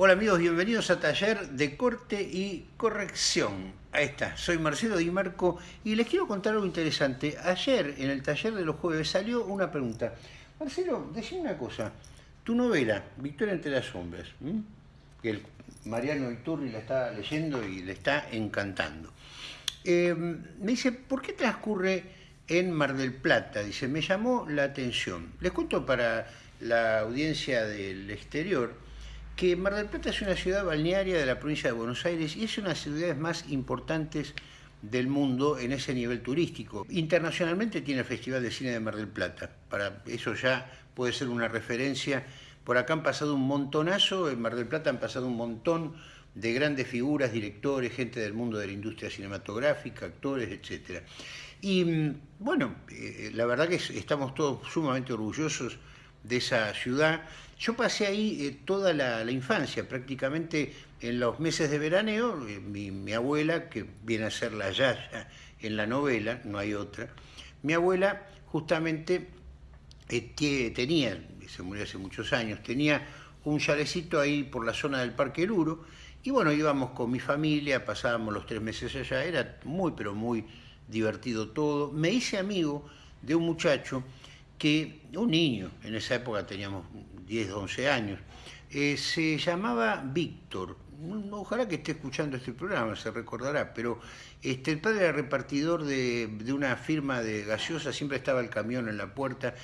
Hola amigos, bienvenidos a Taller de Corte y Corrección. Ahí está, soy Marcelo Di Marco y les quiero contar algo interesante. Ayer, en el taller de los jueves, salió una pregunta. Marcelo, decime una cosa. Tu novela, Victoria entre las sombras, que el Mariano Iturri la está leyendo y le está encantando. Eh, me dice, ¿por qué transcurre en Mar del Plata? Dice, me llamó la atención. Les cuento para la audiencia del exterior que Mar del Plata es una ciudad balnearia de la provincia de Buenos Aires y es una de las ciudades más importantes del mundo en ese nivel turístico. Internacionalmente tiene el Festival de Cine de Mar del Plata, para eso ya puede ser una referencia. Por acá han pasado un montonazo, en Mar del Plata han pasado un montón de grandes figuras, directores, gente del mundo de la industria cinematográfica, actores, etc. Y mm, bueno, eh, la verdad que estamos todos sumamente orgullosos de esa ciudad. Yo pasé ahí eh, toda la, infancia, prácticamente en los meses de veraneo, eh, mi, abuela, que viene a ser la Yaya en la novela, no hay otra, mi abuela justamente eh, tenía, se murió hace muchos años, tenía un chalecito ahí por la zona del Parque Luro, y bueno, íbamos con mi familia, pasábamos los tres meses allá, era muy, pero muy divertido todo. Me hice amigo de un muchacho que un niño, en esa época teníamos 10, 11 años, eh, se llamaba Víctor, ojalá que esté escuchando este programa, se recordará, pero este, el padre era repartidor de, una firma de gaseosa, siempre estaba el camión en la puerta,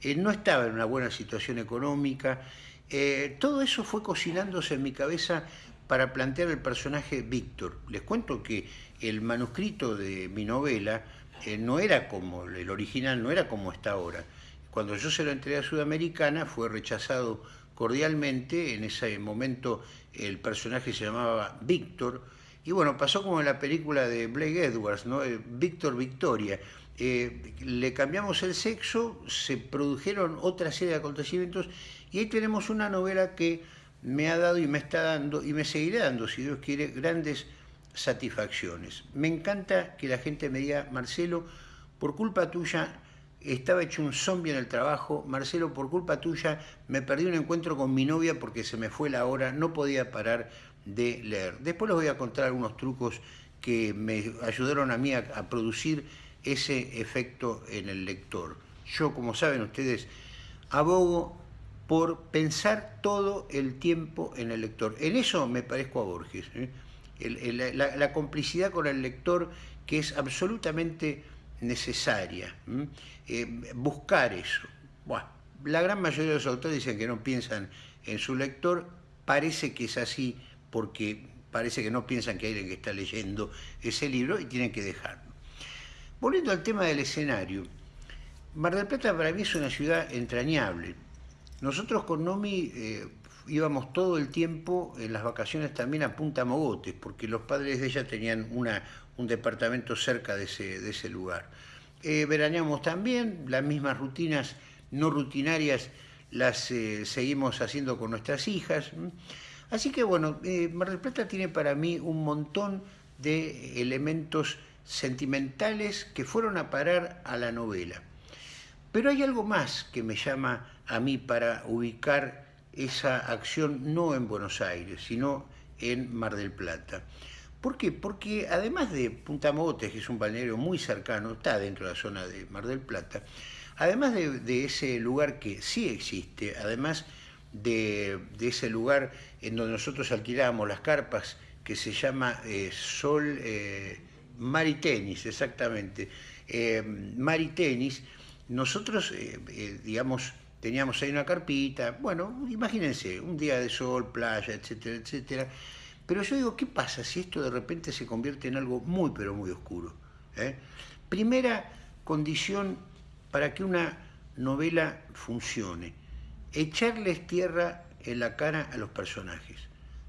eh, no estaba en una buena situación económica, eh, todo eso fue cocinándose en mi cabeza para plantear el personaje Víctor. Les cuento que el manuscrito de mi novela no era como, el original no era como está ahora, cuando yo se lo entregué a Sudamericana fue rechazado cordialmente, en ese momento el personaje se llamaba Víctor, y bueno, pasó como en la película de Blake Edwards, ¿no? Eh, Víctor Victoria. Eh, le cambiamos el sexo, se produjeron otra serie de acontecimientos y ahí tenemos una novela que me ha dado y me está dando y me seguirá dando, si Dios quiere, grandes satisfacciones. Me encanta que la gente me diga, Marcelo, por culpa tuya estaba hecho un zombie en el trabajo, Marcelo, por culpa tuya me perdí un encuentro con mi novia porque se me fue la hora, no podía parar de leer. Después les voy a contar algunos trucos que me ayudaron a mí a, producir ese efecto en el lector. Yo, como saben ustedes, abogo por pensar todo el tiempo en el lector. En eso me parezco a Borges. ¿eh? la, complicidad con el lector que es absolutamente necesaria. Eh, buscar eso. la gran mayoría de los autores dicen que no piensan en su lector, parece que es así porque parece que no piensan que hay alguien que está leyendo ese libro y tienen que dejarlo. Volviendo al tema del escenario, Mar del Plata para mí es una ciudad entrañable. Nosotros con Nomi eh, íbamos todo el tiempo en las vacaciones también a Punta Mogotes, porque los padres de ella tenían una, un departamento cerca de ese, de ese lugar. Eh, veraneamos también, las mismas rutinas no rutinarias las eh, seguimos haciendo con nuestras hijas. Así que bueno, eh, Mar del Plata tiene para mí un montón de elementos sentimentales que fueron a parar a la novela. Pero hay algo más que me llama a mí para ubicar esa acción no en Buenos Aires, sino en Mar del Plata. ¿Por qué? Porque además de Punta Mogotes, que es un balneario muy cercano, está dentro de la zona de Mar del Plata, además de, ese lugar que sí existe, además de, ese lugar en donde nosotros alquilábamos las carpas, que se llama eh, Sol eh, exactamente, eh, Maritenis, nosotros, eh, digamos, teníamos ahí una carpita, bueno, imagínense, un día de sol, playa, etcétera, etcétera, pero yo digo, ¿qué pasa si esto de repente se convierte en algo muy, pero muy oscuro? ¿Eh? Primera condición para que una novela funcione, echarles tierra en la cara a los personajes.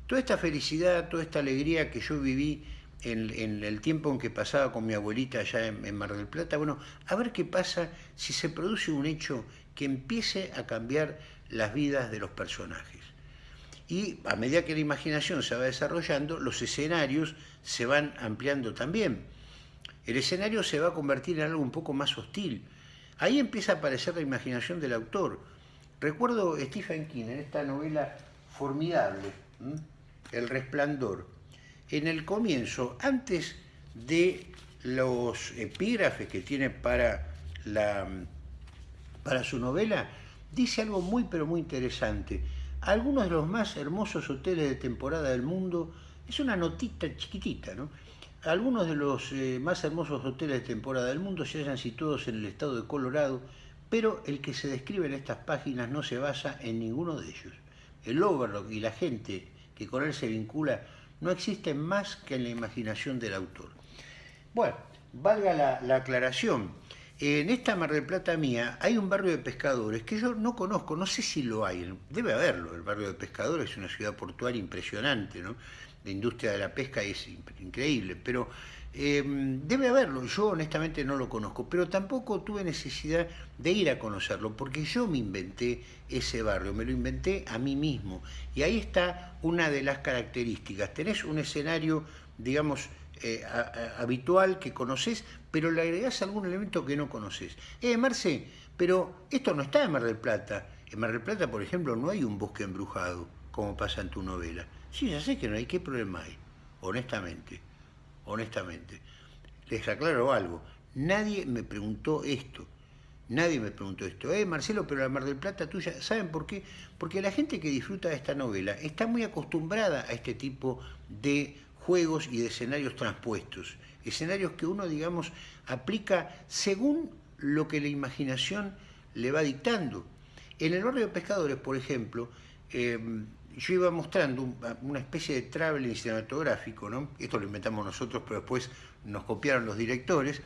Toda esta felicidad, toda esta alegría que yo viví en, el tiempo en que pasaba con mi abuelita allá en, Mar del Plata, bueno, a ver qué pasa si se produce un hecho que empiece a cambiar las vidas de los personajes y a medida que la imaginación se va desarrollando, los escenarios se van ampliando también. El escenario se va a convertir en algo un poco más hostil. Ahí empieza a aparecer la imaginación del autor. Recuerdo Stephen King en esta novela formidable El Resplandor, en el comienzo, antes de los epígrafes que tiene para, la, para su novela, dice algo muy pero muy interesante. Algunos de los más hermosos hoteles de temporada del mundo, es una notita chiquitita, ¿no? Algunos de los eh, más hermosos hoteles de temporada del mundo se hallan situados en el estado de Colorado, pero el que se describe en estas páginas no se basa en ninguno de ellos. El Overlook y la gente que con él se vincula no existen más que en la imaginación del autor. Bueno, valga la, aclaración. En esta Mar del Plata mía hay un barrio de pescadores que yo no conozco, no sé si lo hay, debe haberlo. El barrio de pescadores es una ciudad portuaria impresionante, ¿no? La industria de la pesca es increíble, pero em, debe haberlo. Yo honestamente no lo conozco, pero tampoco tuve necesidad de ir a conocerlo, porque yo me inventé ese barrio, me lo inventé a mí mismo. Y ahí está una de las características. Tenés un escenario, digamos, eh, habitual que conoces, pero le agregás algún elemento que no conoces. Eh, Marce, pero esto no está en Mar del Plata. En Mar del Plata, por ejemplo, no hay un bosque embrujado, como pasa en tu novela. Sí, ya sé que no hay, ¿qué problema hay? Honestamente, honestamente. Les aclaro algo, nadie me preguntó esto. Nadie me preguntó esto. Eh, Marcelo, pero la Mar del Plata tuya, ¿saben por qué? Porque la gente que disfruta de esta novela está muy acostumbrada a este tipo de juegos y de escenarios transpuestos, escenarios que uno, digamos, aplica según lo que la imaginación le va dictando. En el barrio de pescadores, por ejemplo, eh, yo iba mostrando una especie de traveling cinematográfico, ¿no? esto lo inventamos nosotros, pero después nos copiaron los directores,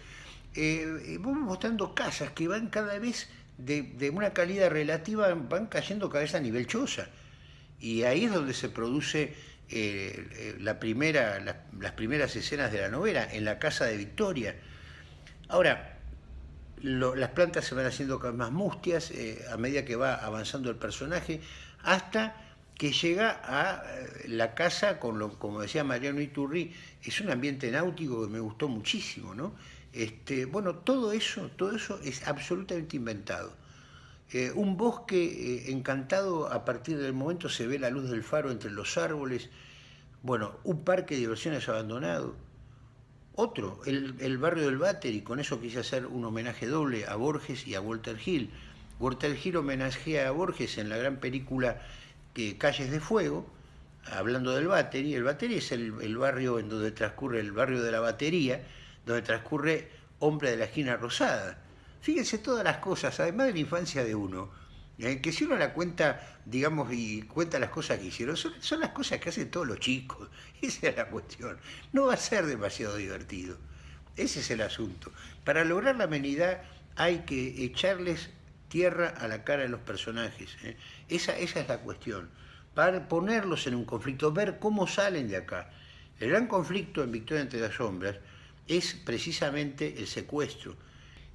eh, vamos mostrando casas que van cada vez de, una calidad relativa, van cayendo cada vez a nivel choza. Y ahí es donde se produce eh, eh, la primera, las primeras escenas de la novela, en la casa de Victoria. Ahora, las plantas se van haciendo más mustias eh, a medida que va avanzando el personaje, hasta que llega a la casa, con lo, como decía Mariano Iturri, es un ambiente náutico que me gustó muchísimo, ¿no? Este, bueno, todo eso, todo eso es absolutamente inventado. Eh, un bosque eh, encantado, a partir del momento se ve la luz del faro entre los árboles. Bueno, un parque de diversiones abandonado. Otro, el, barrio del Váter, y con eso quise hacer un homenaje doble a Borges y a Walter Hill. Walter Hill homenajea a Borges en la gran película que Calles de Fuego, hablando del y El Battery es el, el barrio en donde transcurre, el barrio de la batería, donde transcurre Hombre de la Esquina Rosada Fíjense todas las cosas, además de la infancia de uno, eh, que si uno la cuenta, digamos, y cuenta las cosas que hicieron, son, las cosas que hacen todos los chicos. Esa es la cuestión. No va a ser demasiado divertido. Ese es el asunto. Para lograr la amenidad hay que echarles tierra a la cara de los personajes. ¿eh? Esa, esa es la cuestión. Para ponerlos en un conflicto, ver cómo salen de acá. El gran conflicto en Victoria entre las sombras es precisamente el secuestro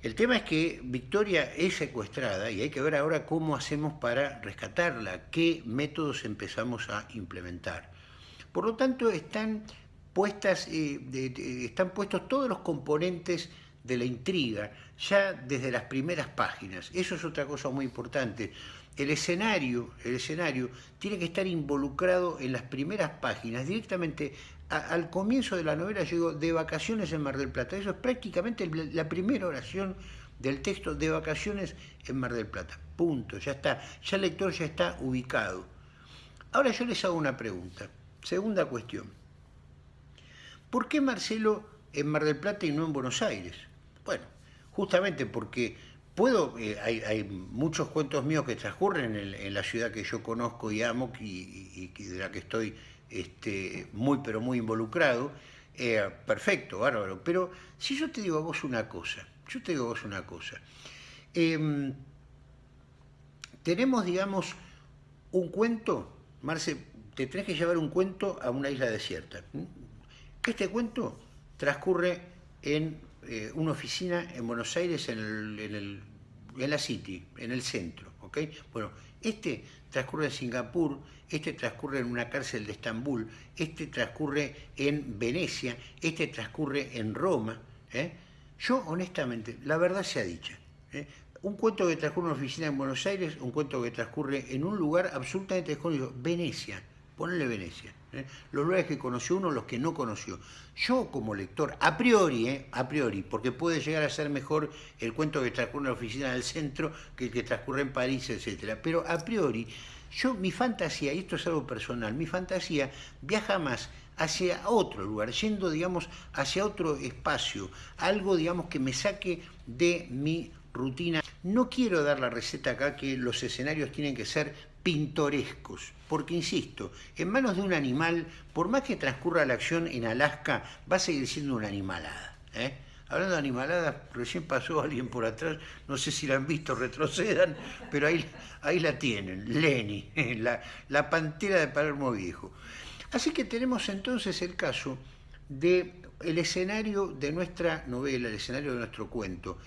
el tema es que Victoria es secuestrada y hay que ver ahora cómo hacemos para rescatarla, qué métodos empezamos a implementar. Por lo tanto, están, puestas, eh, están puestos todos los componentes de la intriga, ya desde las primeras páginas. Eso es otra cosa muy importante. El escenario, el escenario tiene que estar involucrado en las primeras páginas, directamente al comienzo de la novela llegó de vacaciones en Mar del Plata. Eso es prácticamente la primera oración del texto de vacaciones en Mar del Plata. Punto, ya está. Ya el lector ya está ubicado. Ahora yo les hago una pregunta. Segunda cuestión. ¿Por qué Marcelo en Mar del Plata y no en Buenos Aires? Bueno, justamente porque puedo, eh, hay, muchos cuentos míos que transcurren en, la ciudad que yo conozco y amo y de la que estoy este, muy pero muy involucrado, eh, perfecto, bárbaro. Pero si yo te digo a vos una cosa, yo te digo a vos una cosa, em, tenemos, digamos, un cuento, Marce, te tenés que llevar un cuento a una isla desierta. Este cuento transcurre en eh, una oficina en Buenos Aires, en, el, en, la City, en el centro. ¿Ok? Bueno, este transcurre en Singapur, este transcurre en una cárcel de Estambul, este transcurre en Venecia, este transcurre en Roma. ¿eh? Yo, honestamente, la verdad sea dicha, ¿eh? un cuento que transcurre en una oficina en Buenos Aires, un cuento que transcurre en un lugar absolutamente desconocido, Venecia. ponele Venecia. ¿Eh? Los lugares que conoció uno, los que no conoció. Yo como lector, a priori, ¿eh? a priori, porque puede llegar a ser mejor el cuento que transcurre en la oficina del centro que el que transcurre en París, etcétera. Pero a priori, yo mi fantasía, y esto es algo personal, mi fantasía viaja más hacia otro lugar, yendo, digamos, hacia otro espacio, algo, digamos, que me saque de mi rutina. No quiero dar la receta acá que los escenarios tienen que ser pintorescos, porque insisto, en manos de un animal, por más que transcurra la acción en Alaska, va a seguir siendo una animalada. ¿eh? Hablando de animaladas, recién pasó alguien por atrás, no sé si la han visto, retrocedan, pero ahí, ahí la tienen, Lenny, la, la pantera de Palermo Viejo. Así que tenemos entonces el caso de el escenario de nuestra novela, el escenario de nuestro cuento.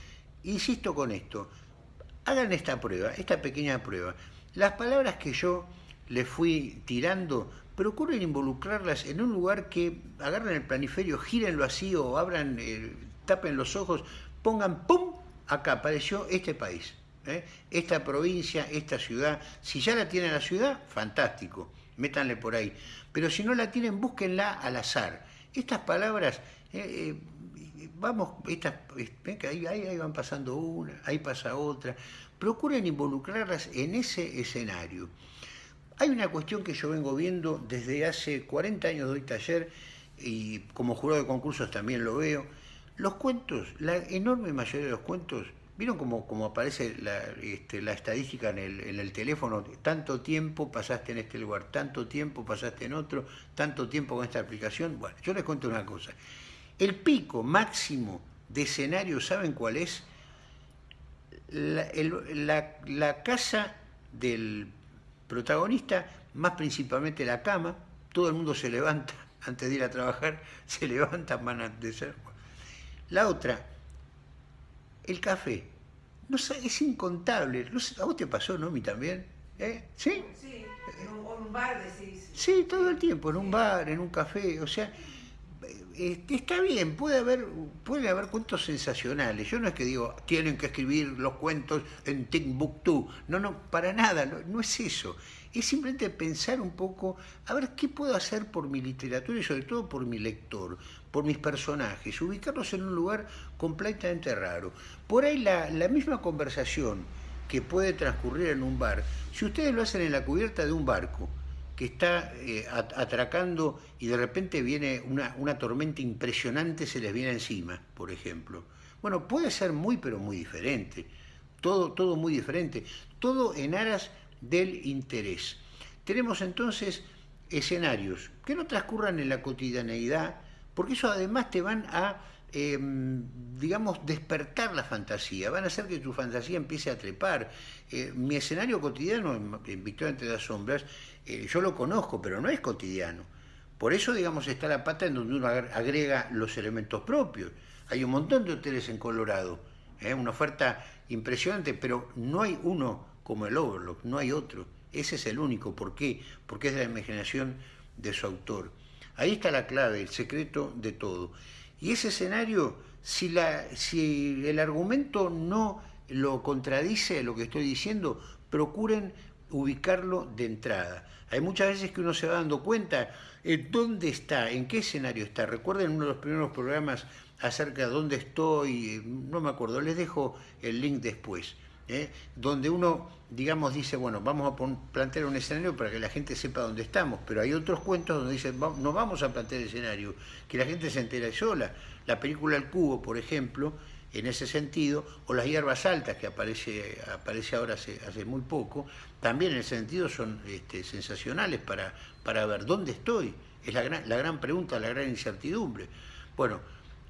Insisto con esto, hagan esta prueba, esta pequeña prueba. Las palabras que yo les fui tirando, procuren involucrarlas en un lugar que agarren el planiferio, gírenlo así o abran, eh, tapen los ojos, pongan ¡pum! Acá apareció este país, ¿eh? esta provincia, esta ciudad. Si ya la tienen la ciudad, fantástico, métanle por ahí pero si no la tienen, búsquenla al azar. Estas palabras, eh, vamos, estas, ahí, ahí, van pasando una, ahí pasa otra, procuren involucrarlas en ese escenario. Hay una cuestión que yo vengo viendo desde hace 40 años doy taller y como jurado de concursos también lo veo. Los cuentos, la enorme mayoría de los cuentos ¿Vieron cómo, aparece la, este, la estadística en el, en el, teléfono? Tanto tiempo pasaste en este lugar, tanto tiempo pasaste en otro, tanto tiempo con esta aplicación. Bueno, yo les cuento una cosa. El pico máximo de escenario, ¿saben cuál es? La, la casa del protagonista, más principalmente la cama, todo el mundo se levanta antes de ir a trabajar, se levantan, van a ser. La otra, el café. No, es incontable. ¿A vos te pasó, no? ¿A mí también? ¿Eh? ¿Sí? Sí, en un, bar decís. Sí, todo el tiempo, en un bar, en un café. O sea, eh, está bien, puede haber, puede haber cuentos sensacionales. Yo no es que digo, tienen que escribir los cuentos en Timbuktu. No, no, para nada, no es eso es simplemente pensar un poco, a ver qué puedo hacer por mi literatura y sobre todo por mi lector, por mis personajes, ubicarlos en un lugar completamente raro. Por ahí la, misma conversación que puede transcurrir en un bar, si ustedes lo hacen en la cubierta de un barco, que está eh, atracando y de repente viene una, una, tormenta impresionante, se les viene encima, por ejemplo. Bueno, puede ser muy, pero muy diferente. Todo, todo muy diferente. Todo en aras del interés. Tenemos entonces escenarios que no transcurran en la cotidianeidad, porque eso además te van a, em, digamos, despertar la fantasía, van a hacer que tu fantasía empiece a trepar. Eh, mi escenario cotidiano en, Victoria entre las sombras, eh, yo lo conozco, pero no es cotidiano. Por eso, digamos, está la pata en donde uno agrega los elementos propios. Hay un montón de hoteles en Colorado, ¿eh? una oferta impresionante, pero no hay uno como el Overlock, no hay otro. Ese es el único. ¿Por qué? Porque es de la imaginación de su autor. Ahí está la clave, el secreto de todo. Y ese escenario, si, la, si el argumento no lo contradice lo que estoy diciendo, procuren ubicarlo de entrada. Hay muchas veces que uno se va dando cuenta en dónde está, en qué escenario está. Recuerden uno de los primeros programas acerca de dónde estoy, no me acuerdo, les dejo el link después. ¿Eh? donde uno, digamos, dice, bueno, vamos a plantear un escenario para que la gente sepa dónde estamos, pero hay otros cuentos donde dicen, no vamos a plantear escenario, que la gente se entera sola. La película El Cubo, por ejemplo, en ese sentido, o las hierbas altas, que aparece, aparece ahora hace, hace muy poco, también en ese sentido son este, sensacionales para, para ver dónde estoy. Es la gran, la gran pregunta, la gran incertidumbre. Bueno,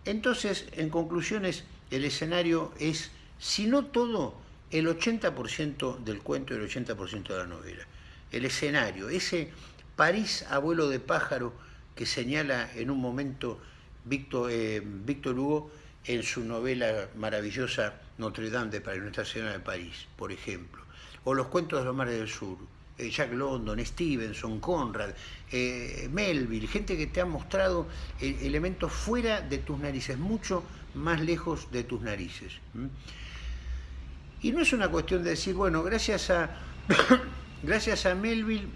entonces, en conclusiones, el escenario es, si no todo, el 80% del cuento y el 80% de la novela. El escenario, ese París abuelo de pájaro que señala en un momento Víctor, eh, Hugo en su novela maravillosa Notre Dame de París, Nuestra de París, por ejemplo. O los cuentos de los mares del sur, eh, Jack London, Stevenson, Conrad, eh, Melville, gente que te ha mostrado elementos fuera de tus narices, mucho más lejos de tus narices. Y no es una cuestión de decir, bueno, gracias a, gracias a Melville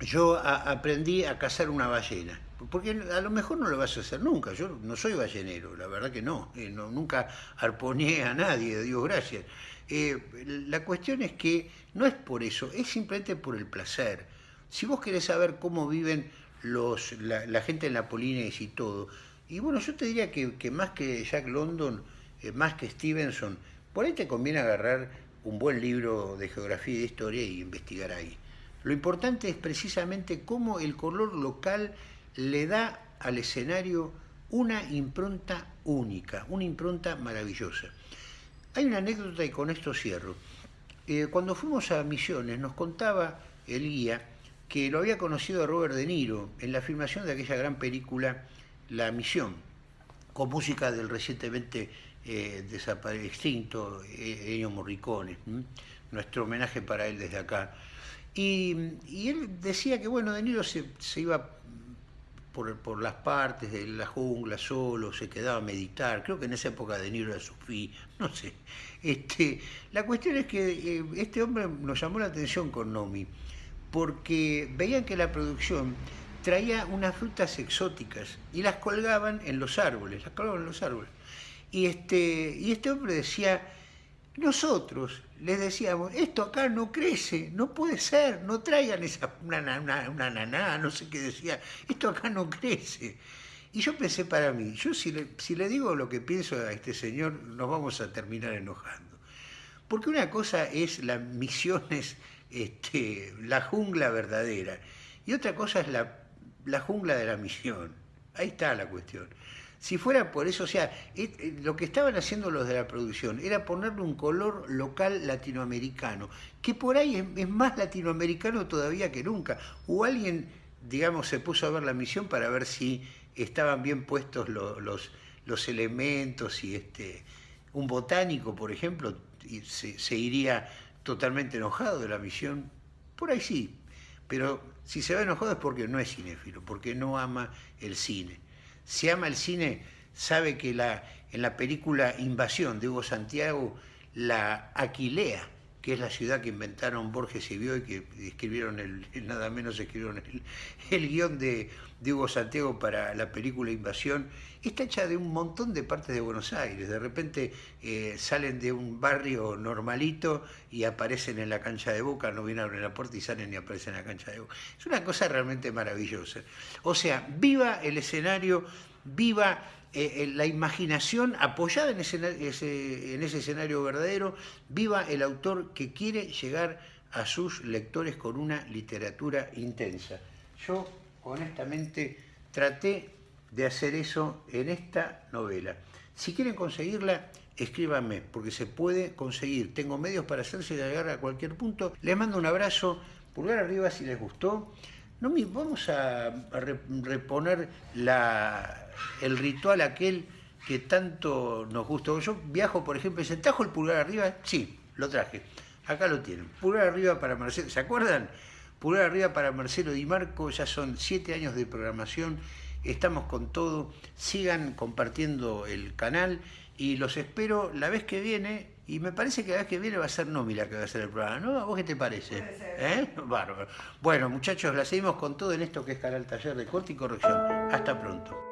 yo aprendí a cazar una ballena. Porque a lo mejor no lo vas a hacer nunca. Yo no soy ballenero, la verdad que no. Eh, nunca arponeé a nadie, Dios gracias. Eh, la cuestión es que no es por eso, es simplemente por el placer. Si vos querés saber cómo viven los, la, gente en la Polinesia y todo, y bueno, yo te diría que, más que Jack London, eh, más que Stevenson, por ahí te conviene agarrar un buen libro de geografía y de historia y investigar ahí. Lo importante es precisamente cómo el color local le da al escenario una impronta única, una impronta maravillosa. Hay una anécdota y con esto cierro. Eh, cuando fuimos a Misiones nos contaba el guía que lo había conocido a Robert De Niro en la filmación de aquella gran película La Misión, con música del recientemente eh, extinto eh, Ennio Morricone. Nuestro homenaje para él desde acá. Y, él decía que, bueno, De Niro se, iba por, las partes de la jungla solo, se quedaba a meditar. Creo que en esa época De Niro era Sofía, no sé. Este, la cuestión es que eh, este hombre nos llamó la atención con Nomi, porque veían que la producción traía unas frutas exóticas y las colgaban en los árboles, las colgaban en los árboles. Y este, y este hombre decía, nosotros les decíamos, esto acá no crece, no puede ser, no traigan esa, una, una, naná, no sé qué decía, esto acá no crece. Y yo pensé para mí, yo si le, si le digo lo que pienso a este señor, nos vamos a terminar enojando. Porque una cosa es las misiones, este, la jungla verdadera, y otra cosa es la, la jungla de la misión. Ahí está la cuestión. Si fuera por eso, o sea, lo que estaban haciendo los de la producción era ponerle un color local latinoamericano, que por ahí es, más latinoamericano todavía que nunca. O alguien, digamos, se puso a ver la misión para ver si estaban bien puestos los, los, elementos y este, un botánico, por ejemplo, se, se iría totalmente enojado de la misión. Por ahí sí, pero si se va enojado es porque no es cinéfilo, porque no ama el cine si ama el cine, sabe que la, en la película Invasión de Hugo Santiago, la Aquilea, que es la ciudad que inventaron Borges y Bioy, que escribieron el, nada menos escribieron el, guion de, Hugo Santiago para la película Invasión, está hecha de un montón de partes de Buenos Aires. De repente eh, salen de un barrio normalito y aparecen en la cancha de Boca, no vienen a abrir la puerta y salen y aparecen en la cancha de Boca. Es una cosa realmente maravillosa. O sea, viva el escenario, viva eh, eh, la imaginación apoyada en ese escenario verdadero, viva el autor que quiere llegar a sus lectores con una literatura intensa. Yo, honestamente, traté de hacer eso en esta novela. Si quieren conseguirla, escríbanme, porque se puede conseguir. Tengo medios para hacerse llegar a cualquier punto. Les mando un abrazo, pulgar arriba si les gustó. No, vamos a, reponer el ritual aquel que tanto nos gustó. Yo viajo, por ejemplo, ¿se trajo el pulgar arriba? Sí, lo traje. Acá lo tienen. Pulgar arriba para Marcelo. ¿Se acuerdan? Pulgar arriba para Marcelo Di Marco. Ya son siete años de programación. Estamos con todo. Sigan compartiendo el canal y los espero la vez que viene y me parece que la vez que viene va a ser Nomi la que va a hacer el programa, ¿no? ¿A vos qué te parece? ¿Eh? Bárbaro. Bueno, muchachos, la seguimos con todo en esto que es Canal Taller de Corte y Corrección. Hasta pronto.